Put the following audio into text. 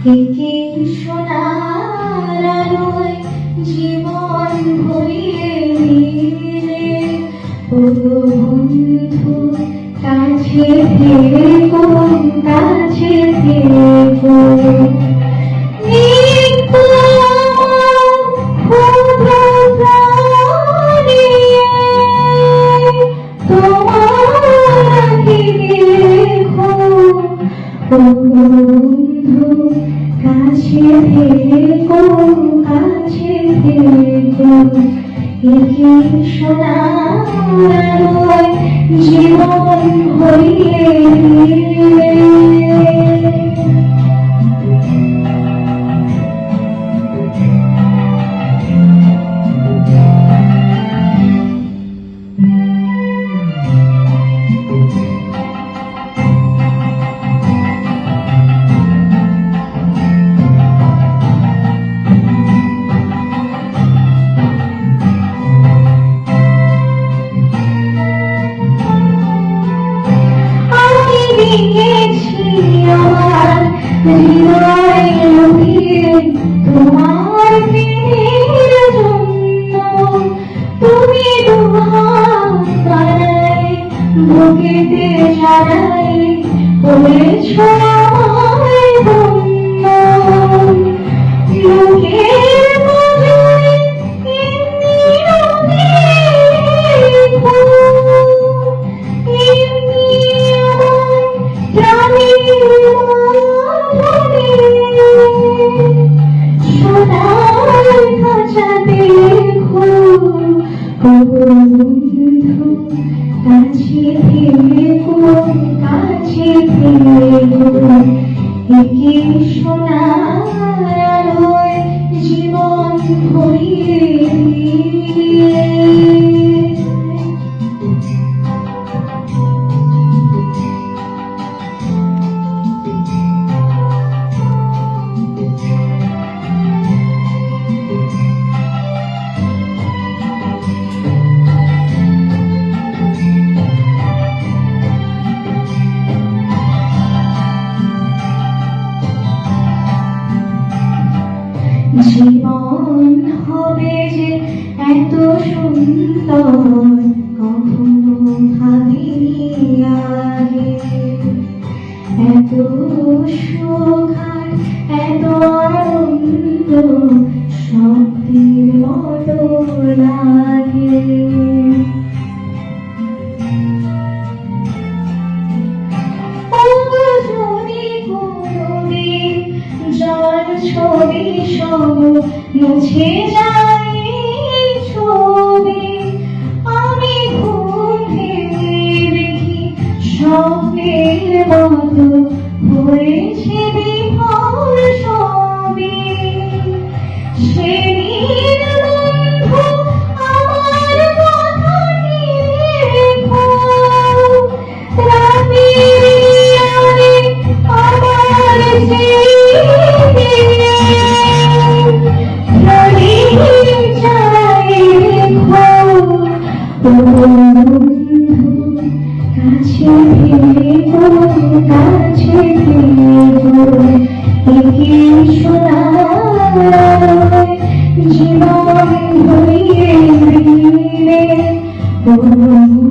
একে সোনার আলোয় জীবন ভরিয়ে দিলে। বন্ধু কাছে থেকো কাছে থেকো। নিত্য কাছে থেকো কাছে থেকো একে সোনার জীবন ভরিয়ে তুমি দুহাত বাড়াই বুকেতে জানাই করেছ আমায় ধন্য লোকের নজরে এমনি রঙে জীবন ভরিয়ে জীবন হবে যে এত সুন্দর, কখনো ভাবিনি আগে এত সুখ এত আনন্দ শক্তির মতো লাগে। সব মুছে যায় আমি মতো হয়েছে সোনার জীবন ভরিয়ে দিলে ও বন্ধু